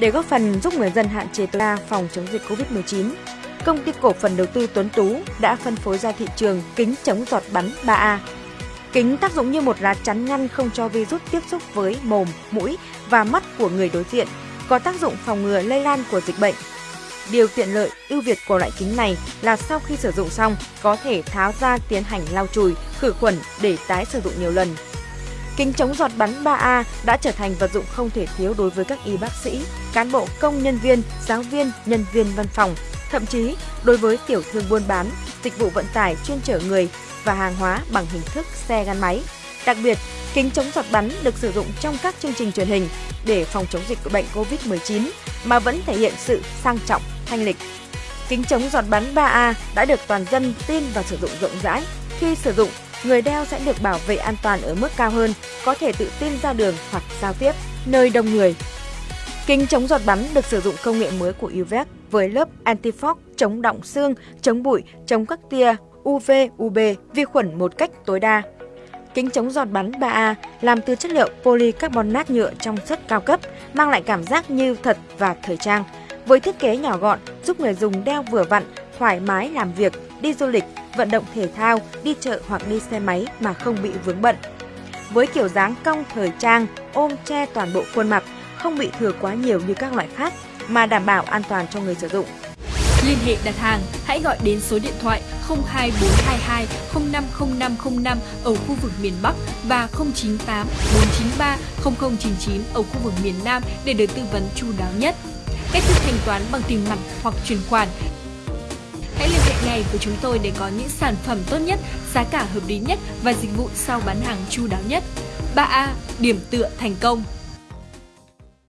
Để góp phần giúp người dân hạn chế tối đa phòng chống dịch COVID-19, công ty cổ phần đầu tư Tuấn Tú đã phân phối ra thị trường kính chống giọt bắn 3A. Kính tác dụng như một lá chắn ngăn không cho virus tiếp xúc với mồm, mũi và mắt của người đối diện, có tác dụng phòng ngừa lây lan của dịch bệnh. Điều tiện lợi, ưu việt của loại kính này là sau khi sử dụng xong có thể tháo ra tiến hành lau chùi, khử khuẩn để tái sử dụng nhiều lần. Kính chống giọt bắn 3A đã trở thành vật dụng không thể thiếu đối với các y bác sĩ, cán bộ công nhân viên, giáo viên, nhân viên văn phòng, thậm chí đối với tiểu thương buôn bán, dịch vụ vận tải chuyên chở người và hàng hóa bằng hình thức xe gắn máy. Đặc biệt, kính chống giọt bắn được sử dụng trong các chương trình truyền hình để phòng chống dịch bệnh COVID-19 mà vẫn thể hiện sự sang trọng, thanh lịch. Kính chống giọt bắn 3A đã được toàn dân tin và sử dụng rộng rãi. Khi sử dụng, người đeo sẽ được bảo vệ an toàn ở mức cao hơn, có thể tự tin ra đường hoặc giao tiếp nơi đông người. Kính chống giọt bắn được sử dụng công nghệ mới của UVEC với lớp anti-fog chống động xương, chống bụi, chống các tia UV, UB, vi khuẩn một cách tối đa. Kính chống giọt bắn 3A làm từ chất liệu polycarbonate nhựa trong suất cao cấp, mang lại cảm giác như thật và thời trang. Với thiết kế nhỏ gọn, giúp người dùng đeo vừa vặn, thoải mái làm việc, đi du lịch, vận động thể thao, đi chợ hoặc đi xe máy mà không bị vướng bận. Với kiểu dáng cong thời trang, ôm che toàn bộ khuôn mặt, không bị thừa quá nhiều như các loại khác mà đảm bảo an toàn cho người sử dụng. Liên hệ đặt hàng, hãy gọi đến số điện thoại 02422 050505 ở khu vực miền Bắc và 098 493 0099 ở khu vực miền Nam để được tư vấn chu đáo nhất. Cách thức thanh toán bằng tiền mặt hoặc chuyển khoản Hãy ngay với chúng tôi để có những sản phẩm tốt nhất, giá cả hợp lý nhất và dịch vụ sau bán hàng chu đáo nhất. 3A. Điểm tựa thành công